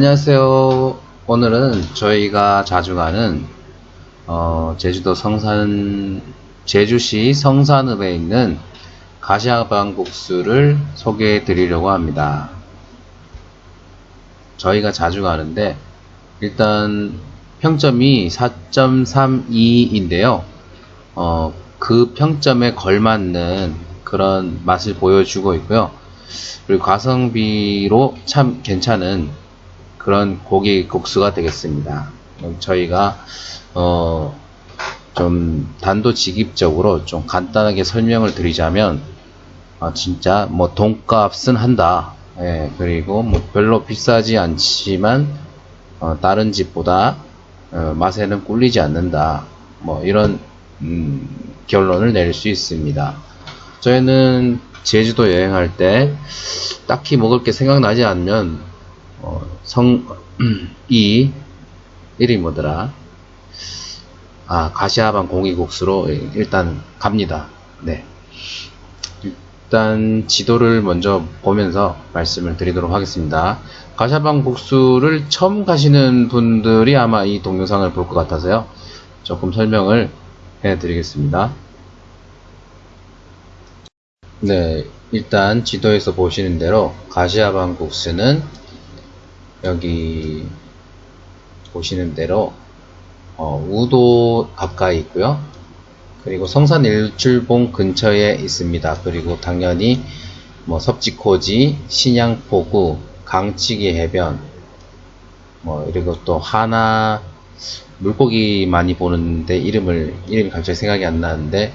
안녕하세요. 오늘은 저희가 자주 가는 어, 제주도 성산 제주시 성산읍에 있는 가시아방국수를 소개해 드리려고 합니다. 저희가 자주 가는데 일단 평점이 4.32인데요. 어, 그 평점에 걸맞는 그런 맛을 보여주고 있고요. 그리고 가성비로 참 괜찮은 그런 고기 국수가 되겠습니다. 저희가 어, 좀 단도직입적으로 좀 간단하게 설명을 드리자면 아, 진짜 뭐 돈값은 한다. 예, 그리고 뭐 별로 비싸지 않지만 어, 다른 집보다 어, 맛에는 꿀리지 않는다. 뭐 이런 음, 결론을 내릴 수 있습니다. 저희는 제주도 여행할 때 딱히 먹을 게 생각나지 않으면 어, 성, 이, 이름이 뭐더라? 아, 가시아방 공이국수로 일단 갑니다. 네. 일단 지도를 먼저 보면서 말씀을 드리도록 하겠습니다. 가시아방 국수를 처음 가시는 분들이 아마 이 동영상을 볼 것 같아서요. 조금 설명을 해 드리겠습니다. 네, 일단 지도에서 보시는 대로 가시아방 국수는 여기 보시는 대로 어, 우도 가까이 있고요. 그리고 성산 일출봉 근처에 있습니다. 그리고 당연히 뭐 섭지코지, 신양포구, 강치기 해변, 뭐 그리고 또 하나 물고기 많이 보는데 이름을 이름이 갑자기 생각이 안 나는데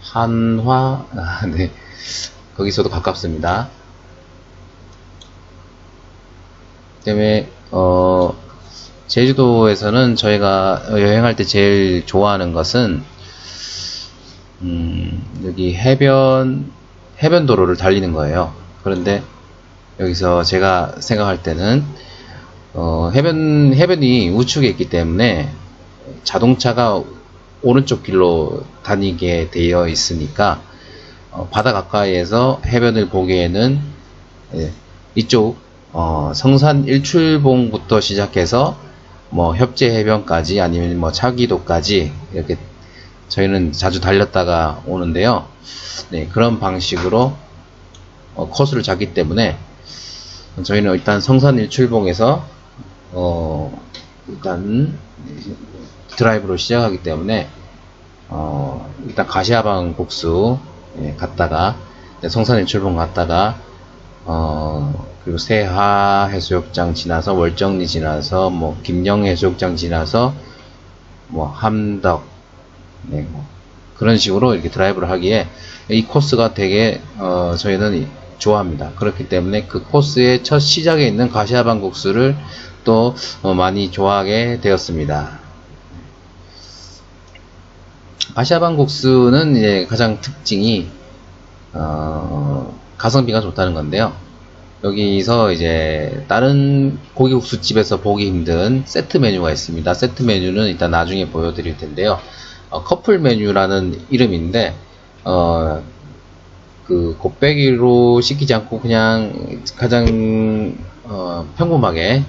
한화 아, 네 거기서도 가깝습니다. 때문에 어 제주도에서는 저희가 여행할 때 제일 좋아하는 것은 음, 여기 해변 해변 도로를 달리는 거예요. 그런데 여기서 제가 생각할 때는 어, 해변 해변이 우측에 있기 때문에 자동차가 오른쪽 길로 다니게 되어 있으니까 어, 바다 가까이에서 해변을 보기에는 예, 이쪽 어, 성산 일출봉부터 시작해서 뭐 협재 해변까지 아니면 뭐 차기도까지 이렇게 저희는 자주 달렸다가 오는데요. 네, 그런 방식으로 어, 코스를 잡기 때문에 저희는 일단 성산 일출봉에서 어, 일단 드라이브로 시작하기 때문에 어, 일단 가시아방 복수 예, 갔다가 성산 일출봉 갔다가 어, 그리고 세하 해수욕장 지나서 월정리 지나서 뭐 김영 해수욕장 지나서 뭐 함덕 네, 뭐 그런 식으로 이렇게 드라이브를 하기에 이 코스가 되게 어, 저희는 좋아합니다. 그렇기 때문에 그 코스의 첫 시작에 있는 가시아방 국수를 또 어, 많이 좋아하게 되었습니다. 가시아방 국수는 이제 가장 특징이 어, 가성비가 좋다는 건데요. 여기서 이제 다른 고기국수집에서 보기 힘든 세트 메뉴가 있습니다. 세트 메뉴는 일단 나중에 보여드릴 텐데요. 어, 커플 메뉴라는 이름인데 어, 그 곱빼기로 시키지 않고 그냥 가장 어, 평범하게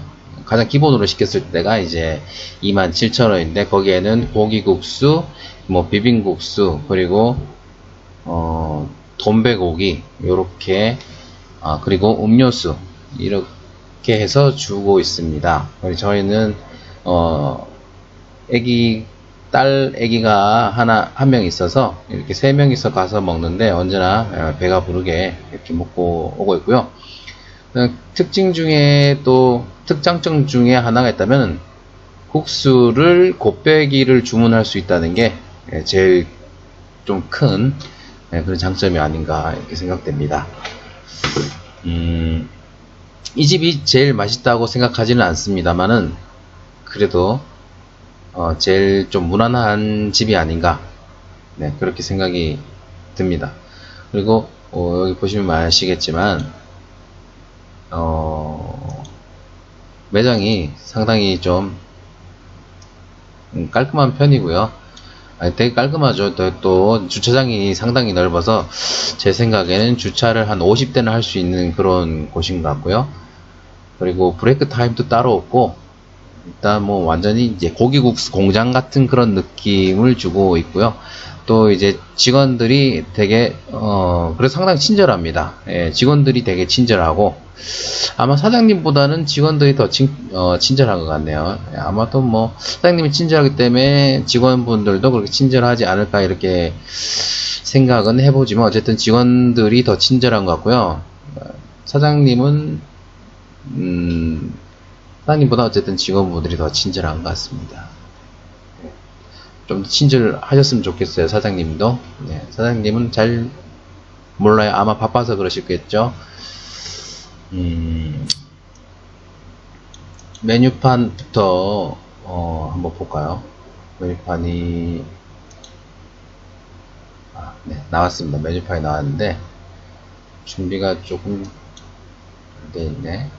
가장 기본으로 시켰을 때가 이제 27,000원인데 거기에는 고기국수, 뭐 비빔국수 그리고 어, 돈배고기 요렇게 아, 그리고 음료수 이렇게 해서 주고 있습니다. 저희는 어, 애기 딸 애기가 하나 한 명 있어서 이렇게 세 명이서 가서 먹는데 언제나 어, 배가 부르게 이렇게 먹고 오고 있고요. 어, 특징 중에 또 특장점 중에 하나가 있다면 국수를 곱빼기를 주문할 수 있다는 게 예, 제일 좀큰 예, 그런 장점이 아닌가 이렇게 생각됩니다. 음, 이 집이 제일 맛있다고 생각하지는 않습니다만은 그래도 어, 제일 좀 무난한 집이 아닌가 네, 그렇게 생각이 듭니다. 그리고 어, 여기 보시면 아시겠지만 어, 매장이 상당히 좀 음, 깔끔한 편이고요. 되게 깔끔하죠. 또, 또, 주차장이 상당히 넓어서 제 생각에는 주차를 한 50대는 할 수 있는 그런 곳인 것 같고요. 그리고 브레이크 타임도 따로 없고 일단 뭐 완전히 이제 고기국수 공장 같은 그런 느낌을 주고 있고요. 또 이제 직원들이 되게 어 그래서 상당히 친절합니다. 예, 직원들이 되게 친절하고 아마 사장님보다는 직원들이 더 친, 어, 친절한 것 같네요. 예, 아마도 뭐 사장님이 친절하기 때문에 직원분들도 그렇게 친절하지 않을까 이렇게 생각은 해보지만 어쨌든 직원들이 더 친절한 것 같고요. 어, 사장님은 음, 사장님보다 어쨌든 직원분들이 더 친절한 것 같습니다. 좀 더 친절하셨으면 좋겠어요, 사장님도. 네, 사장님은 잘 몰라요. 아마 바빠서 그러시겠죠. 음, 메뉴판부터 어, 한번 볼까요? 메뉴판이 아, 네, 나왔습니다. 메뉴판이 나왔는데 준비가 조금 돼 있네.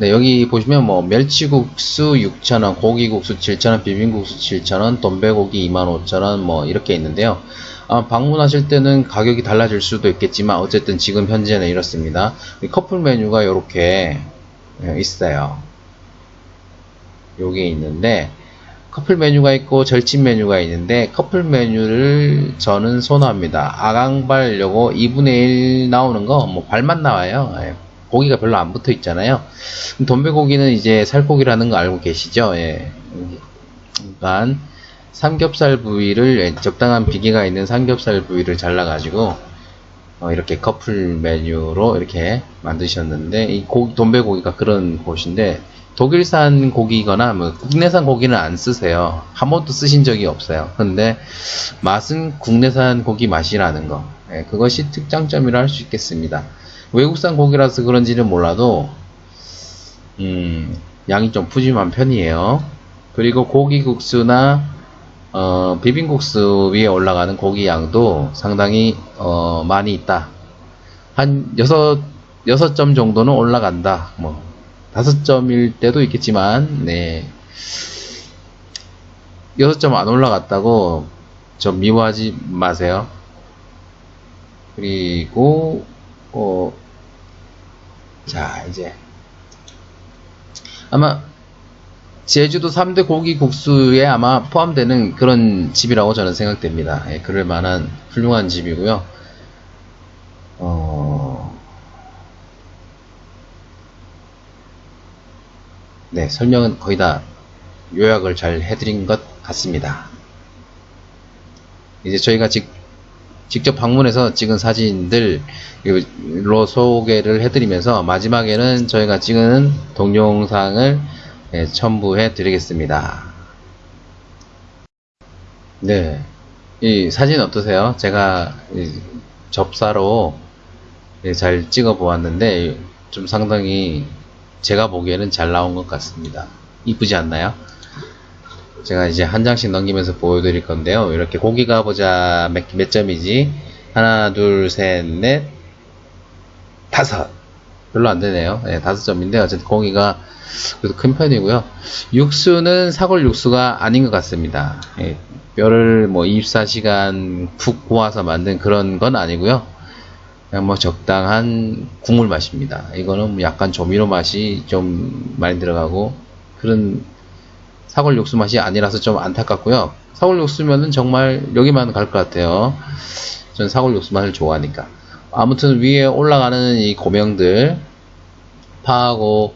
네, 여기 보시면 뭐 멸치국수 6,000원, 고기국수 7,000원, 비빔국수 7,000원, 돈배고기 25,000원 뭐 이렇게 있는데요. 아, 방문하실 때는 가격이 달라질 수도 있겠지만 어쨌든 지금 현재는 이렇습니다. 이 커플 메뉴가 이렇게 있어요. 요게 있는데 커플 메뉴가 있고 절친 메뉴가 있는데 커플 메뉴를 저는 선호합니다. 아강발 요거 2분의 1 나오는 거 뭐 발만 나와요. 예. 고기가 별로 안 붙어 있잖아요. 돈배고기는 이제 살코기라는 거 알고 계시죠? 예. 그러니까 삼겹살 부위를 예, 적당한 비계가 있는 삼겹살 부위를 잘라가지고 어, 이렇게 커플 메뉴로 이렇게 만드셨는데 이 고, 돈배고기가 그런 곳인데 독일산 고기거나 뭐 국내산 고기는 안 쓰세요. 한 번도 쓰신 적이 없어요. 근데 맛은 국내산 고기 맛이라는 거. 예, 그것이 특장점이라 할 수 있겠습니다. 외국산 고기라서 그런지는 몰라도 음, 양이 좀 푸짐한 편이에요. 그리고 고기국수나 어, 비빔국수 위에 올라가는 고기 양도 상당히 어, 많이 있다. 한 여섯 여섯 점 정도는 올라간다. 뭐 다섯 점일 때도 있겠지만 네 여섯 점안 올라갔다고 좀 미워하지 마세요. 그리고 어, 자, 이제. 아마, 제주도 3대 고기 국수에 아마 포함되는 그런 집이라고 저는 생각됩니다. 예, 그럴 만한 훌륭한 집이고요. 어, 네, 설명은 거의 다 요약을 잘 해드린 것 같습니다. 이제 저희가 직, 직접 방문해서 찍은 사진들로 소개를 해드리면서 마지막에는 저희가 찍은 동영상을 예, 첨부해 드리겠습니다. 네. 이 사진 어떠세요? 제가 접사로 예, 잘 찍어 보았는데 좀 상당히 제가 보기에는 잘 나온 것 같습니다. 이쁘지 않나요? 제가 이제 한 장씩 넘기면서 보여드릴 건데요. 이렇게 고기가 보자 몇, 몇 점이지? 하나, 둘, 셋, 넷, 다섯. 별로 안 되네요. 네, 다섯 점인데 어쨌든 고기가 그래도 큰 편이고요. 육수는 사골 육수가 아닌 것 같습니다. 예, 뼈를 뭐 24시간 푹 고아서 만든 그런 건 아니고요. 그냥 뭐 적당한 국물 맛입니다. 이거는 뭐 약간 조미료 맛이 좀 많이 들어가고 그런 사골 육수 맛이 아니라서 좀 안타깝고요. 사골 육수면은 정말 여기만 갈 것 같아요. 전 사골 육수 맛을 좋아하니까. 아무튼 위에 올라가는 이 고명들 파하고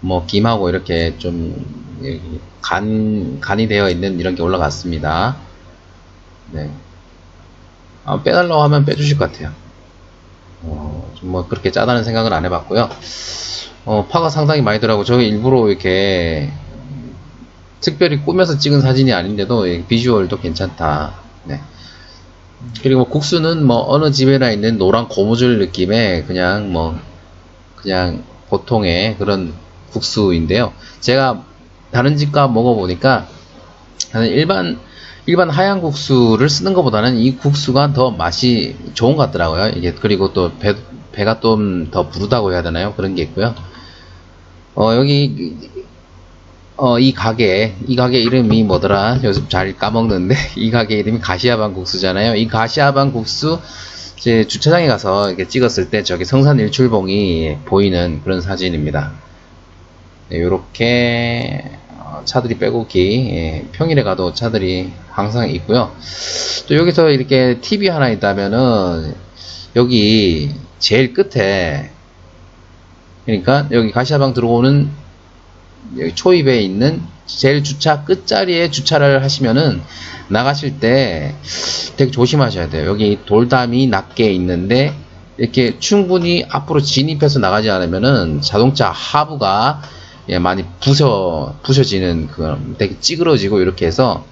뭐 김하고 이렇게 좀 간, 간이 되어 있는 이런 게 올라갔습니다. 네. 아, 빼달라고 하면 빼주실 것 같아요. 어, 좀뭐 그렇게 짜다는 생각은 안 해봤고요. 어, 파가 상당히 많이 들어가고 저기 일부러 이렇게 특별히 꾸며서 찍은 사진이 아닌데도 비주얼도 괜찮다. 네. 그리고 뭐 국수는 뭐 어느 집에나 있는 노란 고무줄 느낌의 그냥 뭐 그냥 보통의 그런 국수인데요. 제가 다른 집가 먹어보니까 일반 일반 하얀 국수를 쓰는 것보다는 이 국수가 더 맛이 좋은 것 같더라고요. 이게 그리고 또 배, 배가 좀 더 부르다고 해야 되나요? 그런 게 있고요. 어, 여기 어, 이 가게, 이 가게 이름이 뭐더라? 요즘 잘 까먹는데, 이 가게 이름이 가시아반 국수잖아요. 이 가시아반 국수 이제 주차장에 가서 이렇게 찍었을 때 저기 성산 일출봉이 보이는 그런 사진입니다. 이렇게 차들이 빼곡히 예, 평일에 가도 차들이 항상 있고요. 또 여기서 이렇게 TV 하나 있다면은 여기 제일 끝에 그러니까 여기 가시아방 들어오는 여기 초입에 있는 제일 주차 끝자리에 주차를 하시면은 나가실 때 되게 조심하셔야 돼요. 여기 돌담이 낮게 있는데 이렇게 충분히 앞으로 진입해서 나가지 않으면은 자동차 하부가 예, 많이 부셔 부셔지는 그 되게 찌그러지고 이렇게 해서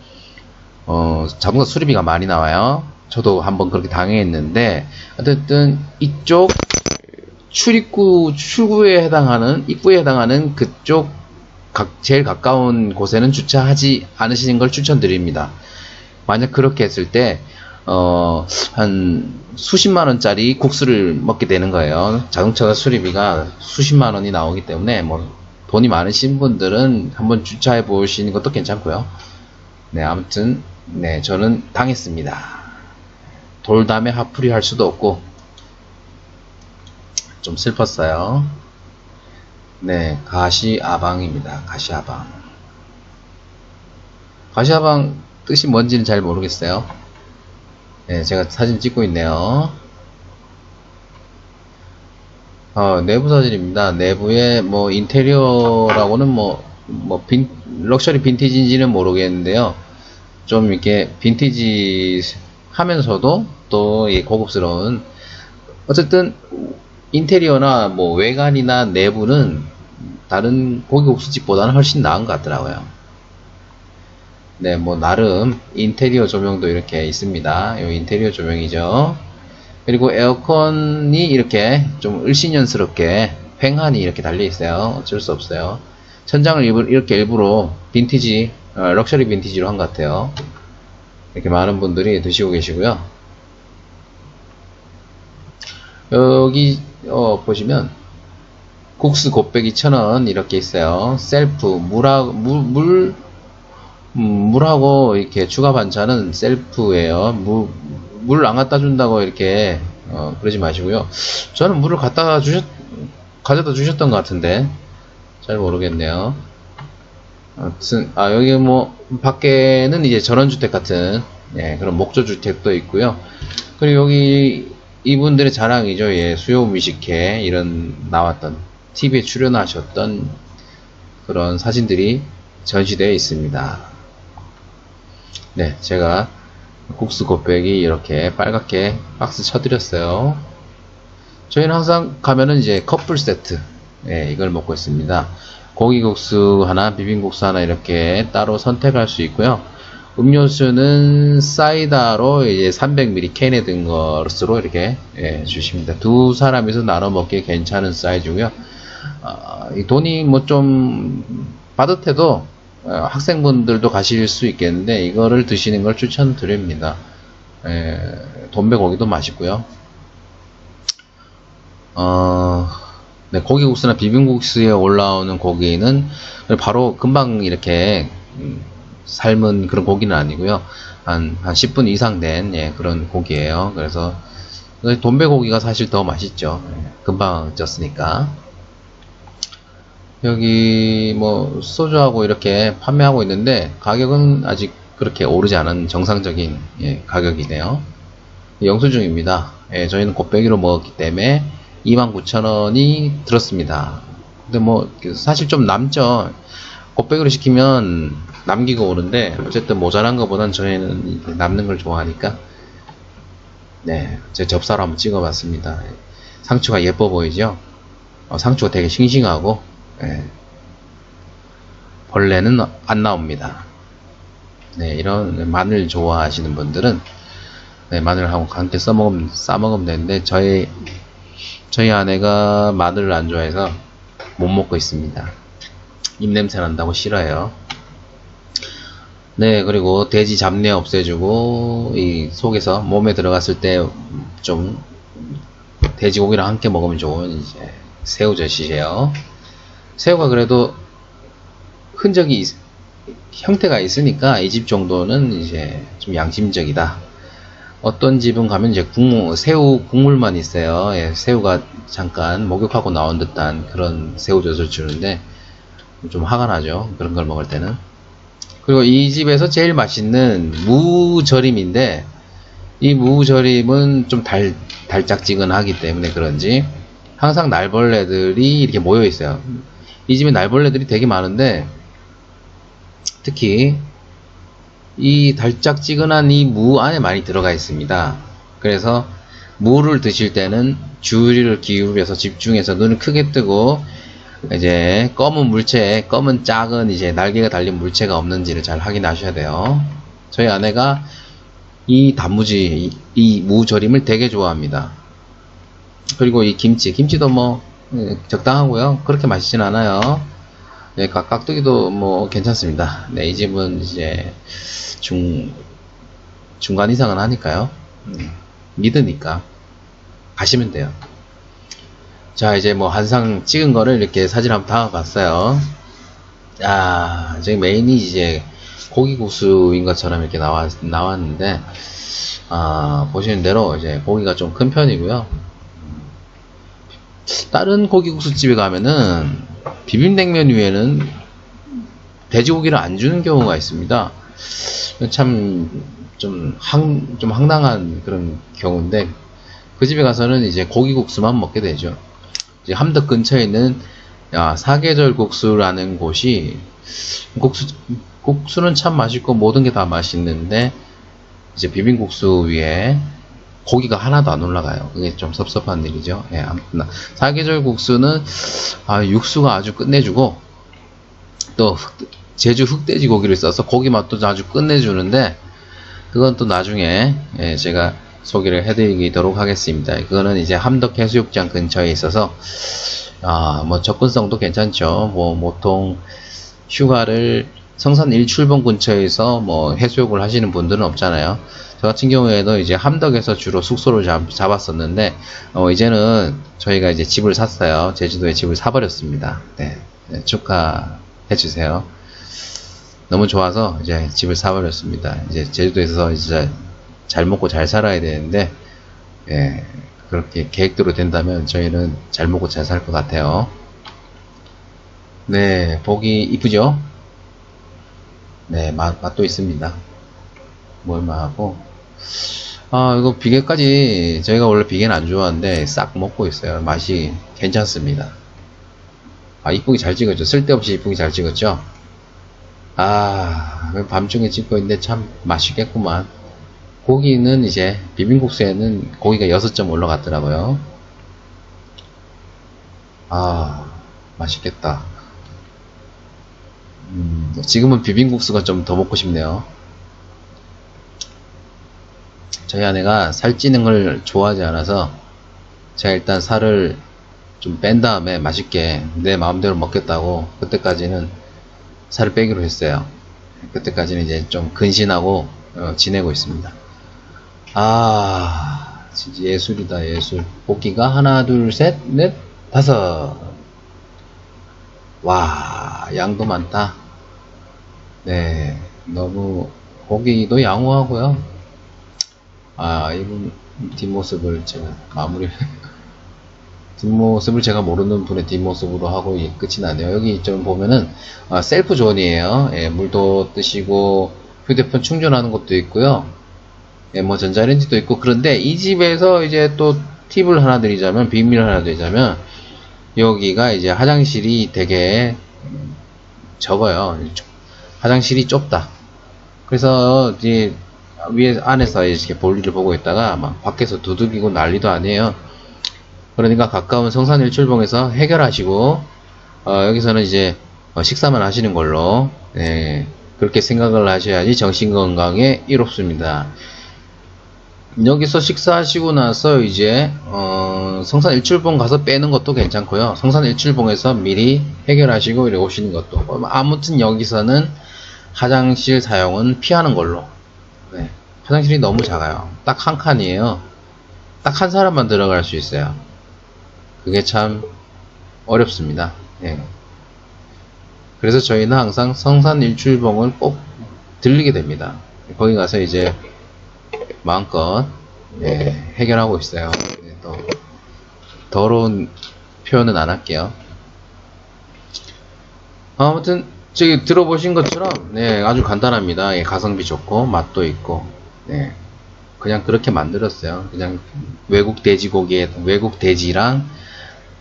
어, 자동차 수리비가 많이 나와요. 저도 한번 그렇게 당했는데 어쨌든 이쪽 출입구 출구에 해당하는 입구에 해당하는 그쪽 각, 제일 가까운 곳에는 주차하지 않으시는 걸 추천드립니다. 만약 그렇게 했을 때, 어, 한 수십만 원짜리 국수를 먹게 되는 거예요. 자동차 수리비가 수십만 원이 나오기 때문에, 뭐, 돈이 많으신 분들은 한번 주차해 보시는 것도 괜찮고요. 네, 아무튼, 네, 저는 당했습니다. 돌담에 하풀이 할 수도 없고, 좀 슬펐어요. 네, 가시아방입니다. 가시아방. 가시아방 뜻이 뭔지는 잘 모르겠어요. 네, 제가 사진 찍고 있네요. 어, 내부 사진입니다. 내부에 뭐 인테리어라고는 뭐, 뭐 빈, 럭셔리 빈티지인지는 모르겠는데요. 좀 이렇게 빈티지 하면서도 또 고급스러운 어쨌든 인테리어나 뭐 외관이나 내부는 다른 고기국수집보다는 훨씬 나은 것 같더라고요. 네, 뭐 나름 인테리어 조명도 이렇게 있습니다. 이 인테리어 조명이죠. 그리고 에어컨이 이렇게 좀 을신연스럽게 횡한이 이렇게 달려 있어요. 어쩔 수 없어요. 천장을 이렇게 일부러 빈티지, 어, 럭셔리 빈티지로 한 것 같아요. 이렇게 많은 분들이 드시고 계시고요. 여기 어, 보시면 국수 곱빼기 천원 이렇게 있어요. 셀프 물하고 물, 물 음, 물하고 이렇게 추가 반찬은 셀프예요. 물 안 갖다 준다고 이렇게 어, 그러지 마시고요. 저는 물을 갖다 주셨 가져다 주셨던 것 같은데 잘 모르겠네요. 아무튼 아 여기 뭐 밖에는 이제 전원주택 같은 예, 그런 목조주택도 있고요. 그리고 여기 이분들의 자랑이죠. 예, 수요 미식회 이런 나왔던 TV에 출연하셨던 그런 사진들이 전시되어 있습니다. 네, 제가 국수 곱빼기 이렇게 빨갛게 박스 쳐드렸어요. 저희는 항상 가면은 이제 커플 세트, 예, 이걸 먹고 있습니다. 고기국수 하나, 비빔국수 하나 이렇게 따로 선택할 수 있고요. 음료수는 사이다로 이제 300ml 캔에 든 것으로 이렇게 예, 주십니다. 두 사람이서 나눠 먹기 괜찮은 사이즈고요. 어, 이 돈이 뭐 좀 빠듯해도 어, 학생분들도 가실 수 있겠는데 이거를 드시는 걸 추천드립니다. 예, 돈배 고기도 맛있고요. 어, 네, 고기국수나 비빔국수에 올라오는 고기는 바로 금방 이렇게 음, 삶은 그런 고기는 아니고요. 한, 한 10분 이상 된 예, 그런 고기예요. 그래서 돈배 고기가 사실 더 맛있죠. 예, 금방 쪘으니까. 여기 뭐 소주하고 이렇게 판매하고 있는데 가격은 아직 그렇게 오르지 않은 정상적인 예, 가격이네요. 영수증입니다. 예, 저희는 곱빼기로 먹었기 때문에 29,000원이 들었습니다. 근데 뭐 사실 좀 남죠. 곱빼기로 시키면 남기고 오는데 어쨌든 모자란 것보단 저희는 남는 걸 좋아하니까 네, 제 접사로 한번 찍어봤습니다. 상추가 예뻐 보이죠? 어, 상추가 되게 싱싱하고 네, 벌레는 안 나옵니다. 네, 이런 마늘 좋아하시는 분들은 네, 마늘하고 함께 써먹으면, 싸먹으면 되는데 저희 저희 아내가 마늘을 안 좋아해서 못 먹고 있습니다. 입냄새 난다고 싫어해요. 네, 그리고 돼지 잡내 없애주고, 이 속에서 몸에 들어갔을 때 좀 돼지고기랑 함께 먹으면 좋은 이제 새우젓이에요. 새우가 그래도 흔적이 있, 형태가 있으니까 이 집 정도는 이제 좀 양심적이다. 어떤 집은 가면 이제 국물, 새우 국물만 있어요. 예, 새우가 잠깐 목욕하고 나온 듯한 그런 새우젓을 주는데 좀 화가 나죠. 그런 걸 먹을 때는. 그리고 이 집에서 제일 맛있는 무절임인데 이 무절임은 좀 달, 달짝지근하기 때문에 그런지 항상 날벌레들이 이렇게 모여 있어요. 이 집에 날벌레들이 되게 많은데 특히 이 달짝지근한 이 무 안에 많이 들어가 있습니다. 그래서 무를 드실 때는 주의를 기울여서 집중해서 눈을 크게 뜨고 이제 검은 물체, 검은 작은 이제 날개가 달린 물체가 없는지를 잘 확인하셔야 돼요. 저희 아내가 이 단무지, 이 무절임을 되게 좋아합니다. 그리고 이 김치, 김치도 뭐 예, 적당하고요. 그렇게 맛있진 않아요. 네, 깍- 깍두기도 뭐 괜찮습니다. 네, 이 집은 이제 중 중간 이상은 하니까요. 음, 믿으니까 가시면 돼요. 자, 이제 뭐 한상 찍은 거를 이렇게 사진 한번 담아봤어요. 아, 저기 메인이 이제 고기국수인 것처럼 이렇게 나왔, 나왔는데, 아, 보시는 대로 이제 고기가 좀 큰 편이고요. 다른 고기국수 집에 가면은 비빔냉면 위에는 돼지고기를 안 주는 경우가 있습니다. 참, 좀, 황, 좀 황당한 그런 경우인데, 그 집에 가서는 이제 고기국수만 먹게 되죠. 함덕 근처에 있는 야, 사계절 국수라는 곳이 국수 국수는 참 맛있고 모든 게 다 맛있는데 이제 비빔국수 위에 고기가 하나도 안 올라가요. 그게 좀 섭섭한 일이죠. 예, 아무튼 사계절 국수는 아, 육수가 아주 끝내주고 또 흑- 제주 흑돼지 고기를 써서 고기 맛도 아주 끝내주는데 그건 또 나중에 예, 제가 소개를 해드리도록 하겠습니다. 그거는 이제 함덕 해수욕장 근처에 있어서 아, 뭐 접근성도 괜찮죠. 뭐 보통 휴가를 성산 1출봉 근처에서 뭐 해수욕을 하시는 분들은 없잖아요. 저 같은 경우에도 이제 함덕에서 주로 숙소를 잡, 잡았었는데 어, 이제는 저희가 이제 집을 샀어요. 제주도에 집을 사버렸습니다. 네, 네, 축하해 주세요. 너무 좋아서 이제 집을 사버렸습니다. 이제 제주도에서 이제 잘 먹고 잘 살아야 되는데 예, 그렇게 계획대로 된다면 저희는 잘 먹고 잘 살 것 같아요. 네, 보기 이쁘죠? 네, 맛, 맛도 있습니다. 뭘만하고 아, 이거 비계까지 저희가 원래 비계는 안 좋아하는데 싹 먹고 있어요. 맛이 괜찮습니다. 아, 이쁘게 잘 찍었죠. 쓸데없이 이쁘게 잘 찍었죠? 아, 밤중에 찍고 있는데 참 맛있겠구만. 고기는 이제 비빔국수에는 고기가 6점 올라갔더라고요. 아, 맛있겠다. 음, 지금은 비빔국수가 좀 더 먹고 싶네요. 저희 아내가 살찌는 걸 좋아하지 않아서 제가 일단 살을 좀 뺀 다음에 맛있게 내 마음대로 먹겠다고 그때까지는 살을 빼기로 했어요. 그때까지는 이제 좀 근신하고 어, 지내고 있습니다. 아, 진짜 예술이다, 예술. 볶기가 하나, 둘, 셋, 넷, 다섯. 와, 양도 많다. 네, 너무 고기도 양호하고요. 아, 이분 뒷모습을 제가 마무리 뒷모습을 제가 모르는 분의 뒷모습으로 하고 이 끝이 나네요. 여기 좀 보면은 아, 셀프 존이에요. 예, 물도 뜨시고 휴대폰 충전하는 것도 있고요. 예, 뭐 전자레인지도 있고 그런데 이 집에서 이제 또 팁을 하나 드리자면 비밀을 하나 드리자면 여기가 이제 화장실이 되게 적어요. 화장실이 좁다. 그래서 이제 위에 안에서 이렇게 볼일을 보고 있다가 막 밖에서 두들기고 난리도 아니에요. 그러니까 가까운 성산 일출봉에서 해결하시고 어, 여기서는 이제 어, 식사만 하시는 걸로 예, 그렇게 생각을 하셔야지 정신 건강에 이롭습니다. 여기서 식사하시고 나서 이제 어, 성산 일출봉 가서 빼는 것도 괜찮고요. 성산 일출봉에서 미리 해결하시고 이렇게 오시는 것도 뭐 아무튼 여기서는 화장실 사용은 피하는 걸로. 네, 화장실이 너무 작아요. 딱 한 칸이에요. 딱 한 사람만 들어갈 수 있어요. 그게 참 어렵습니다. 예. 그래서 저희는 항상 성산 일출봉을 꼭 들리게 됩니다. 거기 가서 이제 마음껏 예, 해결하고 있어요. 예, 또 더러운 표현은 안 할게요. 아무튼 저기 들어보신 것처럼 네, 아주 간단합니다. 예, 가성비 좋고 맛도 있고 네, 그냥 그렇게 만들었어요. 그냥 외국 돼지고기에 외국 돼지랑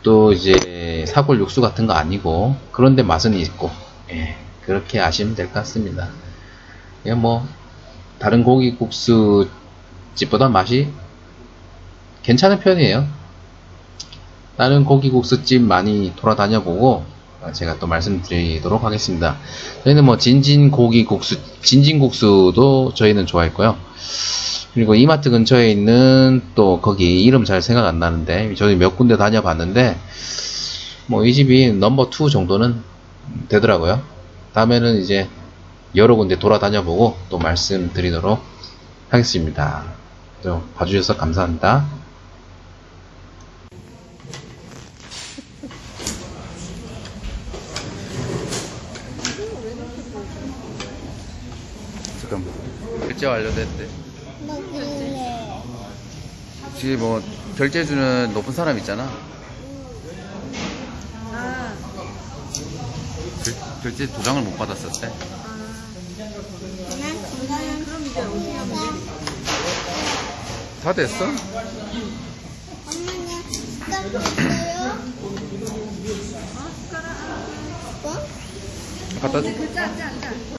또 이제 사골 육수 같은 거 아니고 그런데 맛은 있고 예, 그렇게 아시면 될 것 같습니다. 예, 뭐 다른 고기 국수 집보다 맛이 괜찮은 편이에요. 다른 고기 국수집 많이 돌아다녀 보고 어, 제가 또 말씀드리도록 하겠습니다. 저희는 뭐 진진 고기 국수, 진진 국수도 저희는 좋아했고요. 그리고 이마트 근처에 있는 또 거기 이름 잘 생각 안 나는데 저희 몇 군데 다녀봤는데 뭐 이 집이 넘버 2 정도는 되더라고요. 다음에는 이제 여러 군데 돌아다녀 보고 또 말씀드리도록 하겠습니다. 또 봐주셔서 감사합니다. 잠깐만. 결제 완료됐대. 지금 뭐 결제주는 높은 사람 있잖아. 아, 결, 결제 도장을 못 받았었대. 난 그거는 그럼 이제 어디야? 다 됐어? 갖다 짜, 짜.